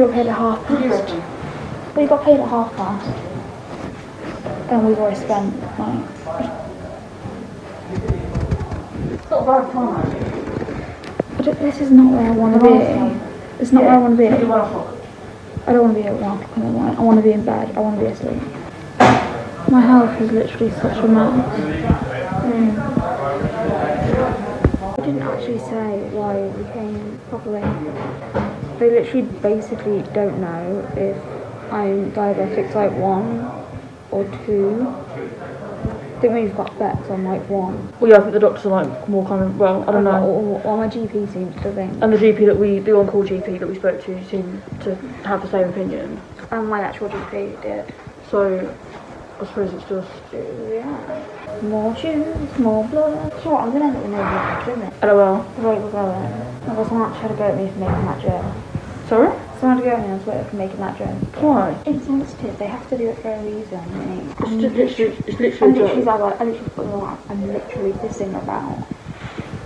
you paid at half past. We got paid at half past. And we've already spent. It's not bad time. But this is not where I want to be. It's not yeah. where I want to be. I don't want to be at one o'clock in the morning. I want to be in bed. I want to be asleep. My health is literally such a mess. Mm. I didn't actually say why we came properly. They literally basically don't know if I'm diabetic type 1 or 2. I think we've got bets on like 1. Well, yeah, I think the doctors are like more kind of, well, I don't know. Or, or my GP seems to think. And the GP that we, the on-call GP that we spoke to seemed to have the same opinion. And my actual GP did. So, I suppose it's just, Yeah. More shoes, more blood. Sure, I'm gonna end up with no blood, isn't it? LOL. Right, we're going. I've got someone actually had to go at me for making that joke. Sorry? Someone had to go at me on Twitter for making that joke. Why? Insensitive, they have to do it for a reason. It's And just literally, it's literally a literally, like, I literally put them on. I'm literally pissing about.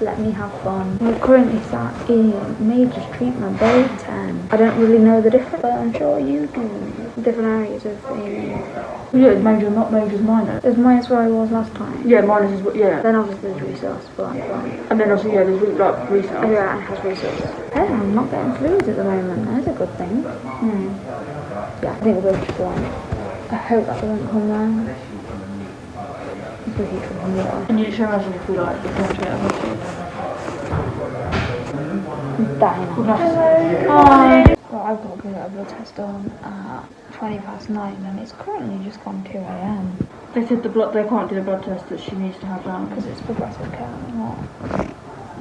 Let me have fun. We're currently sat in major treatment bay 10. I don't really know the difference, but I'm sure you do. Different areas of the. Yeah, major, not major's minor. There's minus where I was last time. Yeah, minus is, what- yeah. Then obviously there's resource, but And then also, yeah, there's re- like research. yeah, it has resources. Hey, I'm not getting fluids at the moment. That's a good thing. Hmm. Yeah, I think we'll go to one. I hope that doesn't come round. If we keep drinking water. Can you show imagine if we like, if we want to get a hospital? I'm dying. Hello. Hi. Well, I've got a blood test done at 20 past 9 and it's currently just gone 2 a.m. They said the blood, they can't do the blood test that she needs to have done. because it's progressive care and what.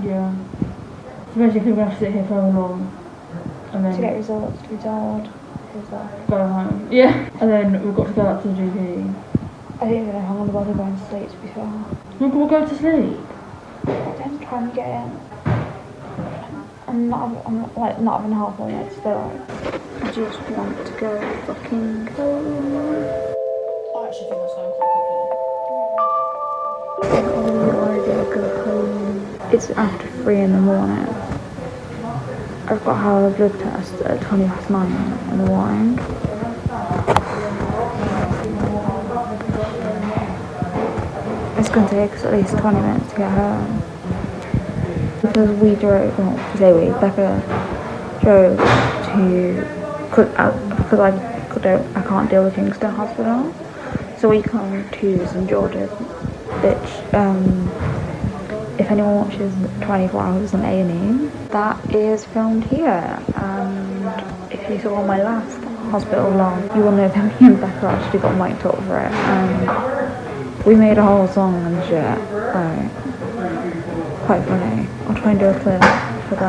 Yeah. So basically we're going to have to sit here for long? And then To get results to be told. Go home. Yeah. And then we've got to go up to the GP. I don't even know how I'm going to bother going to sleep to be fair. We'll, we'll go to sleep. I'm trying to get in. I'm not, I'm not, like not having help on it still. I just want to go fucking home. I actually think that's going quite I can't already go home. It's after three in the morning. I've got to have a blood test at 20 past nine in the morning. It's going to take us at least 20 minutes to get home. Because we drove, well, say we, Becca drove to, cause, uh, because I, could, I can't deal with Kingston Hospital. So we come to St George's, which, um, if anyone watches 24 Hours on A&E, that is filmed here. And if you saw my last hospital vlog, you will know that me and Becca actually got mic'd up for it. And we made a whole song and shit. Quite funny. I'll try and do a clip for.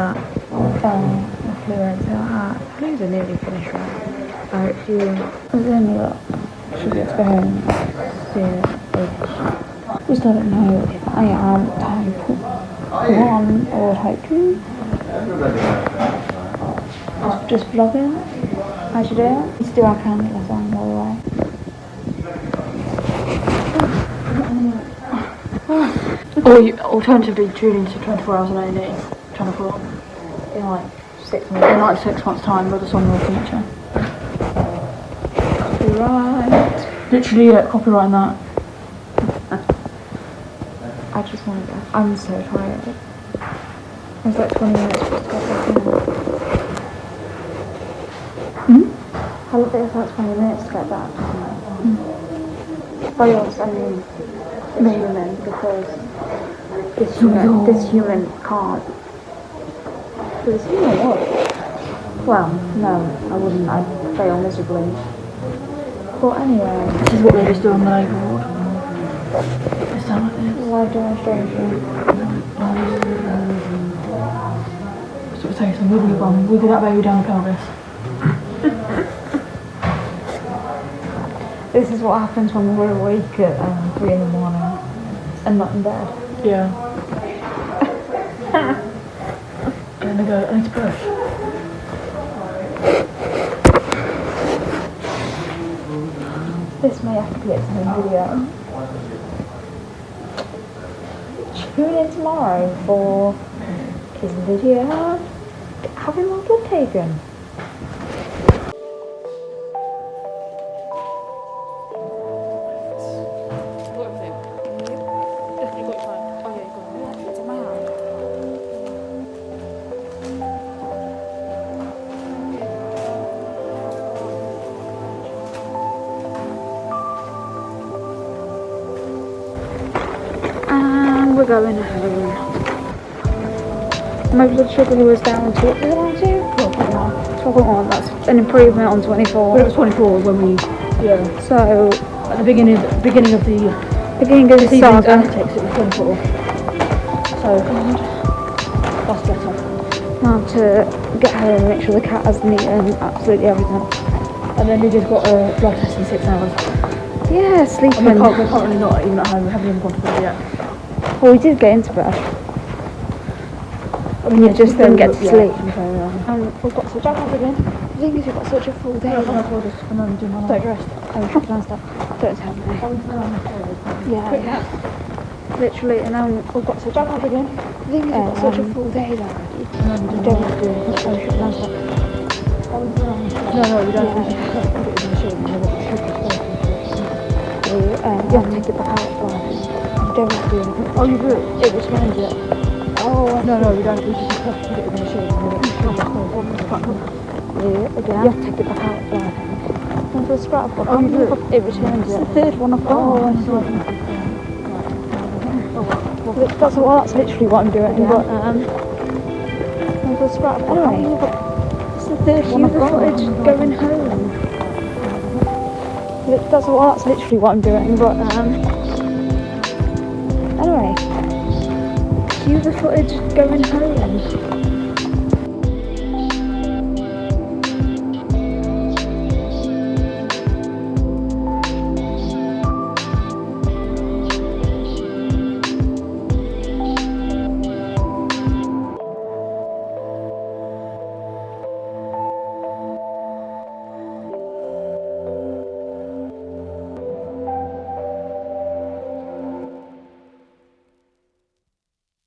Um, the fluids are fluids are nearly finished right. I only got, should be able to go home soon. which just don't know if I am type 1 or type 2. Just, vlogging. I should do it. Do our candle song by the way. Or you alternatively tune into 24 hours on A&E, 10 o'clock. In like six In like six months' time with a song in the future. Copyright. Literally, yeah, copyrighting that. I just want to go. I'm so tired. It's like 20 minutes just to go back in. Hmm? How long it take like 20 minutes to get back? By yours, I mean the human, because this human, this human can't. This human would. Well, no, I wouldn't. I'd fail miserably. But anyway, This is what they just do on the Labour Board. It's done like this. live demonstration. So we'll take some wiggly bum, wiggle that baby down the pelvis. This is what happens when we're awake at um, 3 in the morning and not in bed. Yeah. and go, I need to push. This may have to be its own video. Tune in tomorrow for his video having blood taken. We're going home. My blood sugar was down to, it down to? 12.1, that's an improvement on 24. But it was 24 when we, yeah, So, at the beginning, beginning of the beginning of the season's antics, it was 24. So, that's better. Now to get home and make sure the cat has eaten absolutely everything. And then we just got a blood test in six hours. Yeah, And sleeping. we're, cur- we're currently not even at home, we haven't even gone to bed yet. Well, we did get into bed. I mean, You yeah, just to didn't get to yeah, sleep. to be fair, yeah. And we've got such a again. The thing is, we've got such a full day. Yeah, I told us to come home and do my Don't life. dress. Oh, shut down stuff. Don't tell me. Yeah. Literally, and then we've got such a again. The thing is, we've got such a full day already. We don't want to do it. Oh, shut down stuff. No, no, we don't. We should just put it in the machine. and then we'll cook it first. We, um, you have to take it back out. But you don't have to do anything. Oh, you do it? It returns it. Oh, No, no, we don't. We just put it in the we'll first. yeah, again. You have to take it back out. But and for the scrap Oh, you do it? it returns it. The third one I've got. Oh, I see. That's well, that's literally what I'm doing. But um, the scrap book, anyway, it's the third one I've got. going home. That's well, that's literally what I'm doing. But um, anyway, cue the footage going home.